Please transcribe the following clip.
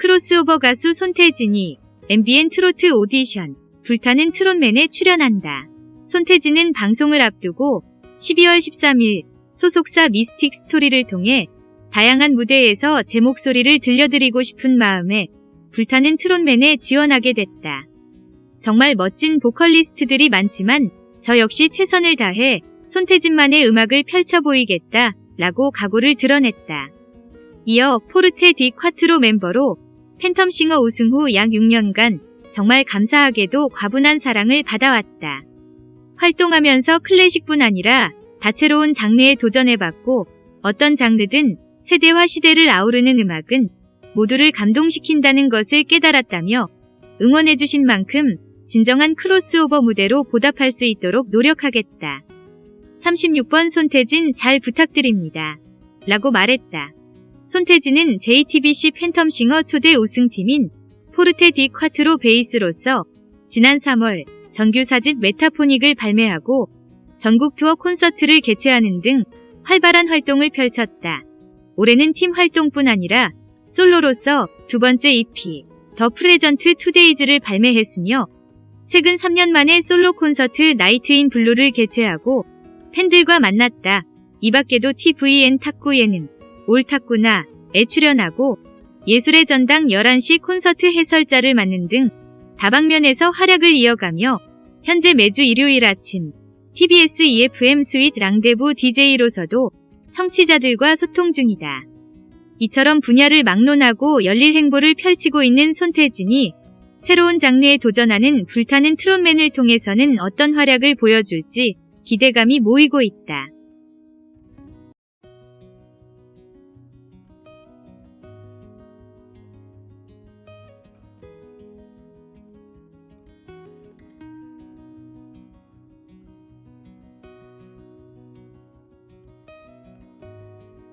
크로스오버 가수 손태진이 MBN 트로트 오디션 불타는 트롯맨에 출연한다. 손태진은 방송을 앞두고 12월 13일 소속사 미스틱 스토리를 통해 다양한 무대에서 제 목소리를 들려드리고 싶은 마음에 불타는 트롯맨에 지원하게 됐다. 정말 멋진 보컬리스트들이 많지만 저 역시 최선을 다해 손태진만의 음악을 펼쳐 보이겠다 라고 각오를 드러냈다. 이어 포르테 디 콰트로 멤버로 팬텀싱어 우승 후 약 6년간 정말 감사하게도 과분한 사랑을 받아왔다. 활동하면서 클래식뿐 아니라 다채로운 장르에 도전해봤고 어떤 장르든 세대와 시대를 아우르는 음악은 모두를 감동시킨다는 것을 깨달았다며 응원해주신 만큼 진정한 크로스오버 무대로 보답할 수 있도록 노력하겠다. 36번 손태진 잘 부탁드립니다. 라고 말했다. 손태진은 JTBC 팬텀싱어 초대 우승팀인 포르테 디 콰트로 베이스로서 지난 3월 정규 사집 메타포닉을 발매하고 전국 투어 콘서트를 개최하는 등 활발한 활동을 펼쳤다. 올해는 팀 활동뿐 아니라 솔로로서 두 번째 EP The Present Today's를 발매했으며 최근 3년 만에 솔로 콘서트 Night in Blue를 개최하고 팬들과 만났다. 이 밖에도 tvN 탁구 예능 올 탁구나 에 출연하고 예술의 전당 11시 콘서트 해설자를 맡는 등 다방면에서 활약을 이어가며 현재 매주 일요일 아침 TBS eFM Sweet 랑데부 DJ로서도 청취자들과 소통 중이다. 이처럼 분야를 막론하고 열일 행보를 펼치고 있는 손태진이 새로운 장르에 도전하는 불타는 트롯맨을 통해서는 어떤 활약을 보여줄지 기대감이 모이고 있다.